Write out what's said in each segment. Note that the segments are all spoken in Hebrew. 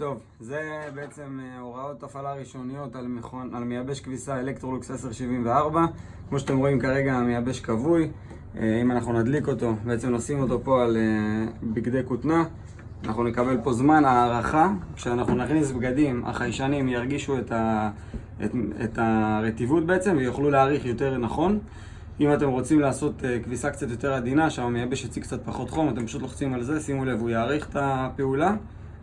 טוב, זה בעצם אה, הוראות הפעלה ראשוניות על, מכון, על מייבש כביסה אלקטרולוקס 1074 כמו שאתם רואים כרגע המייבש כבוי. אה, אם אנחנו נדליק אותו, בעצם נשים אותו פה על אה, בגדי כותנה. אנחנו נקבל פה זמן הערכה. כשאנחנו נכניס בגדים, החיישנים ירגישו את, ה, את, את הרטיבות בעצם ויוכלו להעריך יותר נכון. אם אתם רוצים לעשות כביסה קצת יותר עדינה, שהמייבש יציג קצת פחות חום, אתם פשוט לוחצים על זה, שימו לב, הוא יעריך את הפעולה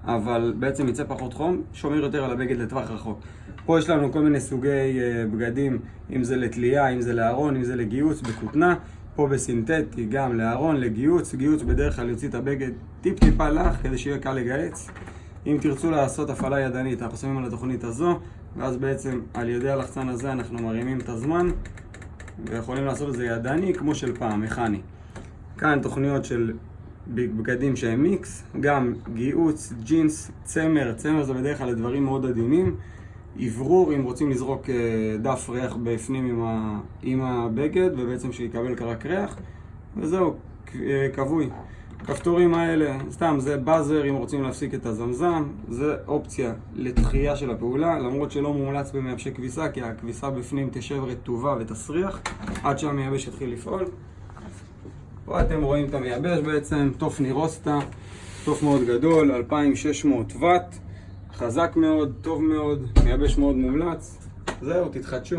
אבל בעצם יצא פחות חום, שומר יותר על הבגד לטווח רחוק. פה יש לנו כל מיני סוגי uh, בגדים, אם זה לתלייה, אם זה לארון, אם זה לגיוץ, בכותנה. פה בסינתטי, גם לארון, לגיוץ. גיוץ בדרך כלל יוציא את הבגד טיפ טיפה לך, כדי שיהיה קל לגהץ. אם תרצו לעשות הפעלה ידנית, אנחנו שמים על התוכנית הזו, ואז בעצם על ידי הלחצן הזה אנחנו מרימים את הזמן, ויכולים לעשות את זה ידני כמו של פעם, מכני. כאן תוכניות של בגדים שהם מיקס, גם גיהוץ, ג'ינס, צמר, צמר זה בדרך כלל דברים מאוד עדינים, אוורור אם רוצים לזרוק אה, דף ריח בפנים עם, ה, עם הבגד ובעצם שיקבל קרק ריח וזהו, אה, כבוי. כפתורים האלה, סתם זה באזר אם רוצים להפסיק את הזמזם, זה אופציה לתחייה של הפעולה למרות שלא מומלץ במייבשי כביסה כי הכביסה בפנים תשב רטובה ותסריח עד שהמייבש יתחיל לפעול פה אתם רואים את המייבש בעצם, טופני רוסטה, טוף מאוד גדול, 2600 ואט, חזק מאוד, טוב מאוד, מייבש מאוד מומלץ. זהו, תתחדשו.